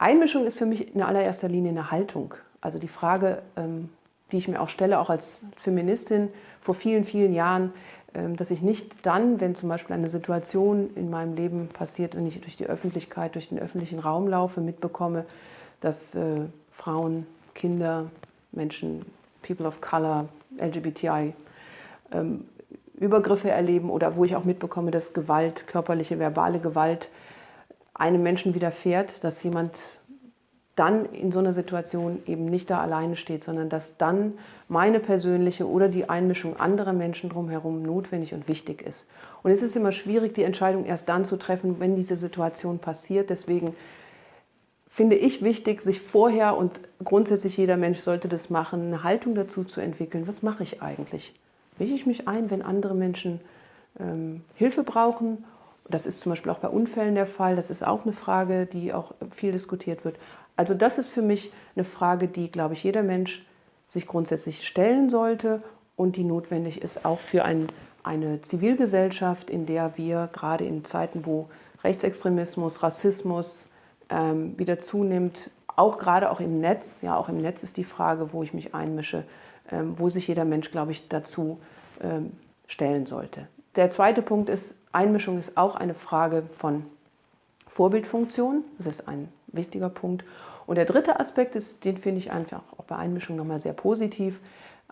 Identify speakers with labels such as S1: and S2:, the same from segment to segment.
S1: Einmischung ist für mich in allererster Linie eine Haltung. Also die Frage, ähm, die ich mir auch stelle, auch als Feministin vor vielen, vielen Jahren, ähm, dass ich nicht dann, wenn zum Beispiel eine Situation in meinem Leben passiert und ich durch die Öffentlichkeit, durch den öffentlichen Raum laufe, mitbekomme, dass äh, Frauen, Kinder, Menschen, People of Color, LGBTI, ähm, Übergriffe erleben oder wo ich auch mitbekomme, dass Gewalt, körperliche, verbale Gewalt einem Menschen widerfährt, dass jemand dann in so einer Situation eben nicht da alleine steht, sondern dass dann meine persönliche oder die Einmischung anderer Menschen drumherum notwendig und wichtig ist. Und es ist immer schwierig, die Entscheidung erst dann zu treffen, wenn diese Situation passiert. Deswegen finde ich wichtig, sich vorher und grundsätzlich jeder Mensch sollte das machen, eine Haltung dazu zu entwickeln. Was mache ich eigentlich? Mische ich mich ein, wenn andere Menschen ähm, Hilfe brauchen das ist zum Beispiel auch bei Unfällen der Fall. Das ist auch eine Frage, die auch viel diskutiert wird. Also das ist für mich eine Frage, die, glaube ich, jeder Mensch sich grundsätzlich stellen sollte und die notwendig ist auch für ein, eine Zivilgesellschaft, in der wir gerade in Zeiten, wo Rechtsextremismus, Rassismus ähm, wieder zunimmt, auch gerade auch im Netz, ja auch im Netz ist die Frage, wo ich mich einmische, ähm, wo sich jeder Mensch, glaube ich, dazu ähm, stellen sollte. Der zweite Punkt ist, Einmischung ist auch eine Frage von Vorbildfunktion. Das ist ein wichtiger Punkt. Und der dritte Aspekt ist, den finde ich einfach auch bei Einmischung nochmal sehr positiv.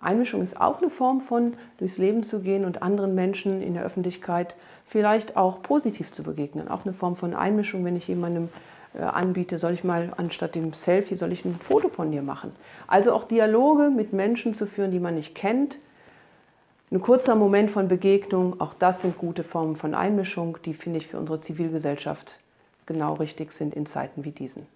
S1: Einmischung ist auch eine Form von durchs Leben zu gehen und anderen Menschen in der Öffentlichkeit vielleicht auch positiv zu begegnen. Auch eine Form von Einmischung, wenn ich jemandem äh, anbiete, soll ich mal anstatt dem Selfie, soll ich ein Foto von dir machen. Also auch Dialoge mit Menschen zu führen, die man nicht kennt, ein kurzer Moment von Begegnung, auch das sind gute Formen von Einmischung, die, finde ich, für unsere Zivilgesellschaft genau richtig sind in Zeiten wie diesen.